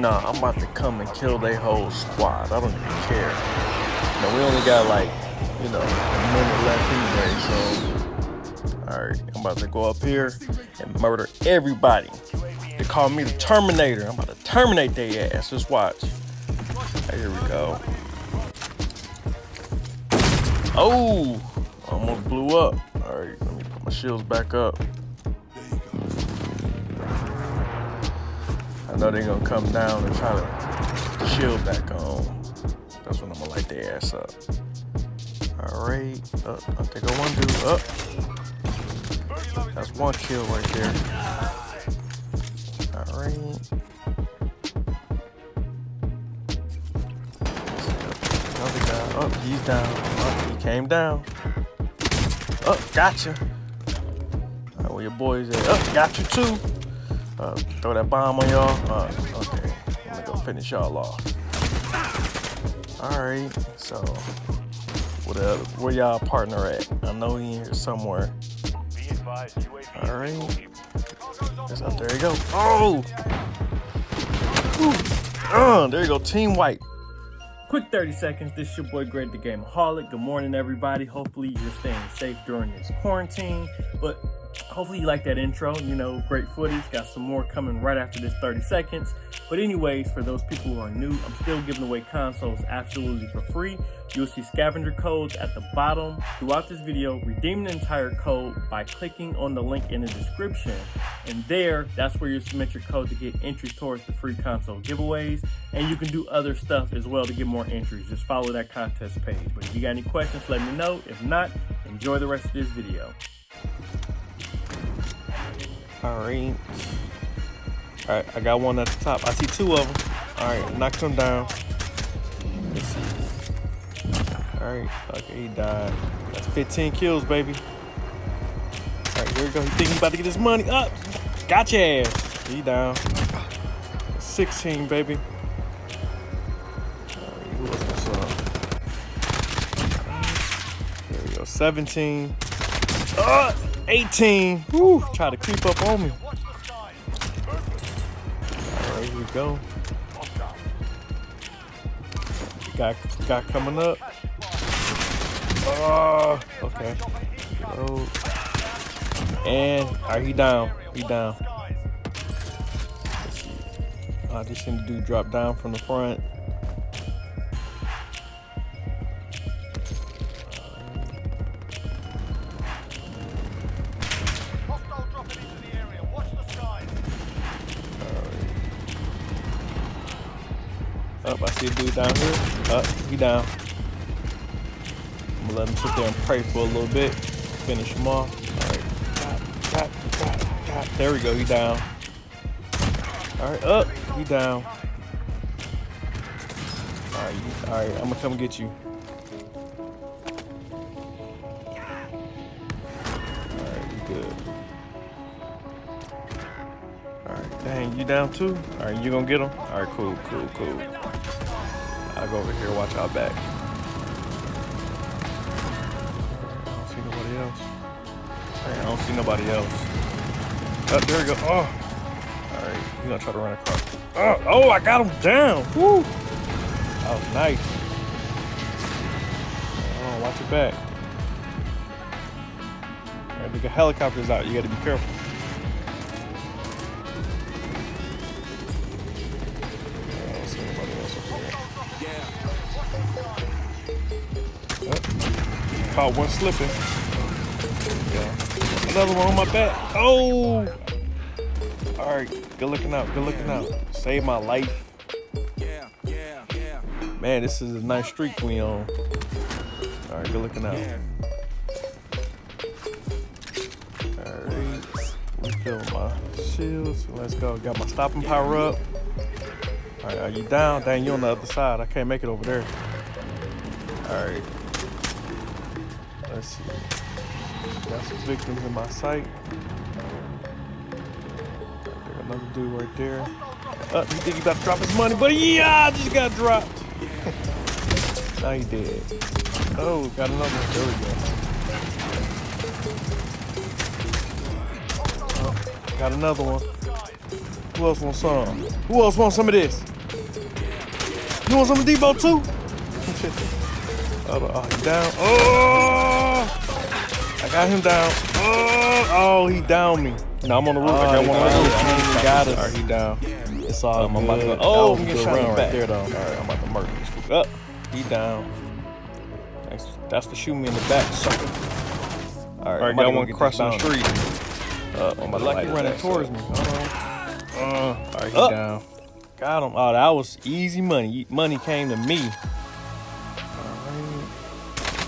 Nah, I'm about to come and kill their whole squad. I don't even care. No, we only got like, you know, a minute left anyway, so. Alright, I'm about to go up here and murder everybody. They call me the Terminator. I'm about to terminate their ass. Just watch. Right, here we go. Oh! Almost blew up. Alright, let me put my shields back up. I know they're gonna come down and try to shield back on. That's when I'm gonna light their ass up. Alright, uh, I think I one dude up. That's one kill right there. Alright. Another guy. Up, oh, he's down. Oh, he came down. Up, oh, gotcha. Alright, where your boys at? Up, got you too. Uh, throw that bomb on y'all. Uh, okay, I'm gonna go finish y'all off. All right, so where, where y'all partner at? I know he here somewhere. All right, it's up there. You go. Oh, uh, there you go. Team wipe. Quick 30 seconds. This is your boy Greg the Gameaholic. Good morning, everybody. Hopefully you're staying safe during this quarantine. But hopefully you like that intro you know great footage got some more coming right after this 30 seconds. But anyways for those people who are new i'm still giving away consoles absolutely for free. You'll see scavenger codes at the bottom. Throughout this video redeem the entire code by clicking on the link in the description. And there that's where you submit your code to get entries towards the free console giveaways. And you can do other stuff as well to get more entries. Just follow that contest page. But if you got any questions let me know. If not enjoy the rest of this video Alright. Alright, I got one at the top. I see two of them. Alright, knock them down. Let's see. Alright, okay, he died. That's 15 kills, baby. Alright, here we go. He think he about to get his money up. Gotcha ass. He down. 16, baby. There we go. 17. Uh, 18. Woo, try to creep up on me. There here we go. Got got coming up. Oh, okay. And are he down? He down. I just seen the dude drop down from the front. Up, I see a dude down here. Up, he down. I'm gonna let him sit there and pray for a little bit. Finish him off. Alright. There we go, he down. Alright, up, he down. Alright, alright, I'm gonna come get you. all right Dang, you down too? All right, you gonna get him? All right, cool, cool, cool. I'll go over here, watch out back. I don't see nobody else. I don't see nobody else. Oh, there we go. Oh. All right, you gonna try to run across. Oh, oh, I got him down. Woo. That was nice. Oh, watch your back. All right, the helicopter's out. You gotta be careful. Caught one slipping. Yeah. Another one on my back. Oh! All right, good looking out, good looking out. Save my life. Man, this is a nice streak we on. All right, good looking out. All right, refill my shields. Let's go. Got my stopping power up. All right, are you down? Dang, you on the other side. I can't make it over there. All right. Let's see. Got some victims in my sight. There's another dude right there. Uh, you think he about to drop his money, but yeah, I just got dropped. now he dead. Oh, got another one. There we go. Oh, got another one. Who else wants some? Who else wants some of this? You want some of Debo too? oh, down. Oh! Got him down. Oh, oh he down me. No, I'm on the roof. Oh, I got he one on the roof. He got us. Alright, he down. It's all Um. I'm about to go. Oh, I'm getting shot in the right back. there, though. Alright, I'm about to murder this fool. Up. He down. That's, that's for shooting me in the back, sucker. Alright, Alright, I'm got about to go one crossing the street. Uh, I'm about Like he running towards me. On. Uh, alright, he Up. down. Got him. Oh, that was easy money. Money came to me. Alright.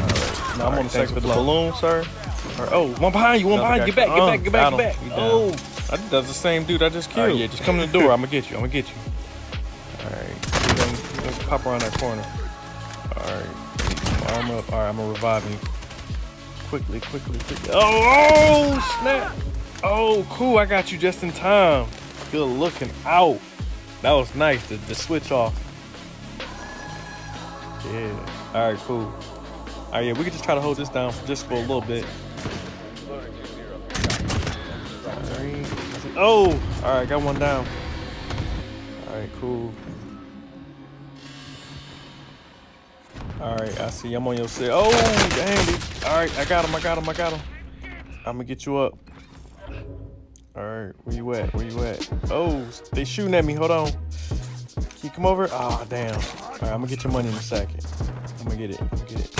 Alright. Now I'm on the thanks second for the balloon, sir. Oh, one behind you, one Another behind you. Get back, get back, get back, get back. He oh. down. Oh, think that's the same dude I just killed. Alright, yeah, just come to the door. I'm gonna get you. I'm gonna get you. He's gonna, he's gonna pop around that corner. Alright, arm up. Alright, I'm gonna revive you. Quickly, quickly, quickly. Oh, oh, snap. Oh, cool. I got you just in time. Good looking out. That was nice. The, the switch off. Yeah. Alright, cool. Alright, yeah, we can just try to hold this down for just for a little bit. Oh, alright, got one down. Alright, cool. Alright, I see. I'm on your side. Oh, dang. Alright, I got him. I got him. I got him. I'm gonna get you up. Alright, where you at? Where you at? Oh, they shooting at me. Hold on. Can you come over? Ah, damn. Alright, I'm gonna get your money in a second. I'm gonna get it. I'm gonna get it.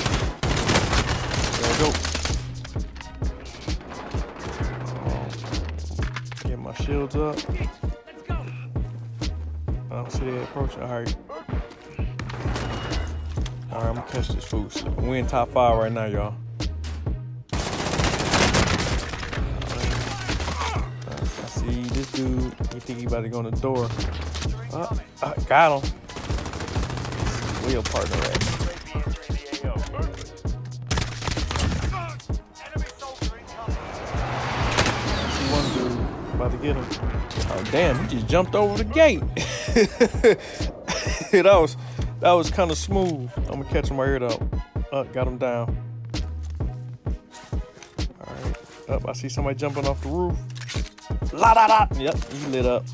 There we go. Shields up. I don't see they approaching. Alright. Alright, I'm gonna catch this food. We in top five right now, y'all. Alright, I see this dude. He think he about to go in the door. Uh, uh, got him. Your partner at? About to get him. Oh damn, he just jumped over the gate. that was that was kind of smooth. I'm gonna catch him right here though. Uh, got him down. All right, up. I see somebody jumping off the roof. La da da. Yep, he lit up.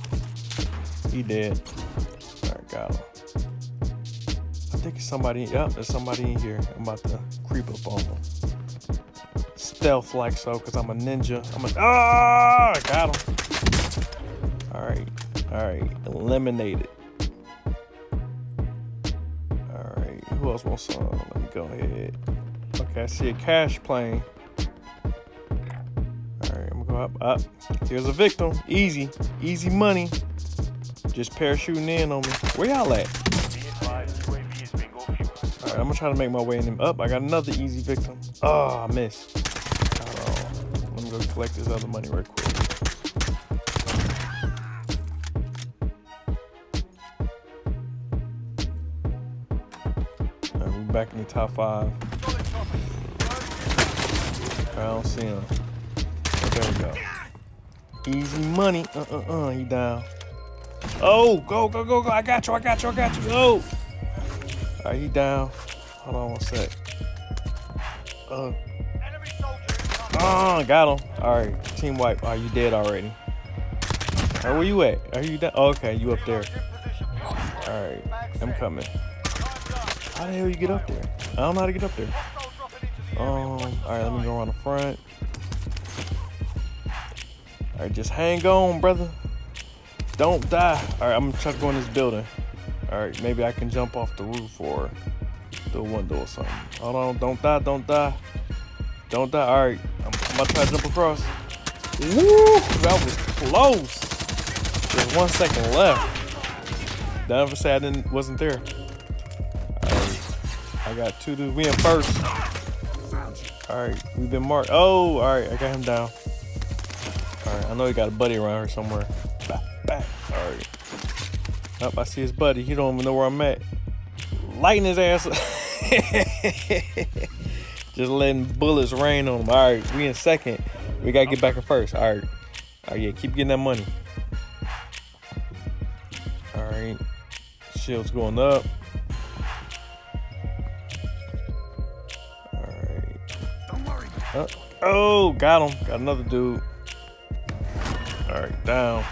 He dead. All right, got him. I think it's somebody. Yep, there's somebody in here. I'm about to creep up on him. Stealth like so, cause I'm a ninja. I'm a. Ah, I got him. All right, all right, eliminated. All right, who else wants some? Let me go ahead. Okay, I see a cash plane. All right, I'm gonna go up. Up. Here's a victim. Easy, easy money. Just parachuting in on me. Where y'all at? All right, I'm gonna try to make my way in them. Up. I got another easy victim. Oh, I missed. Go collect this other money real quick. Right, we back in the top five. I don't see him. Oh, there we go. Easy money. Uh uh uh. He down. Oh, go go go go! I got you! I got you! I got you! Go! All right, he down. Hold on one sec. Uh. Oh, got him. All right, team wipe. Are you dead already? Right, where you at? Are you down? Oh, okay, you up there. All right, I'm coming. How the hell you get up there? I don't know how to get up there. Um, all right, let me go around the front. All right, just hang on, brother. Don't die. All right, I'm gonna try to go in this building. All right, maybe I can jump off the roof or the window or something. Hold on, don't die, don't die. Don't die. All right, I'm, I'm about to try to jump across. Woo! That was close. There's one second left. Don't ever say I didn't wasn't there. All right, I got two dudes. We in first. All right, we've been marked. Oh, all right, I got him down. All right, I know he got a buddy around here somewhere. Back, back. All right. Up, I see his buddy. He don't even know where I'm at. Lighting his ass. Just letting bullets rain on them. All right, we in second. We gotta get back in first. All right. All right, yeah, keep getting that money. All right. Shield's going up. All right. Uh, oh, got him. Got another dude. All right, down.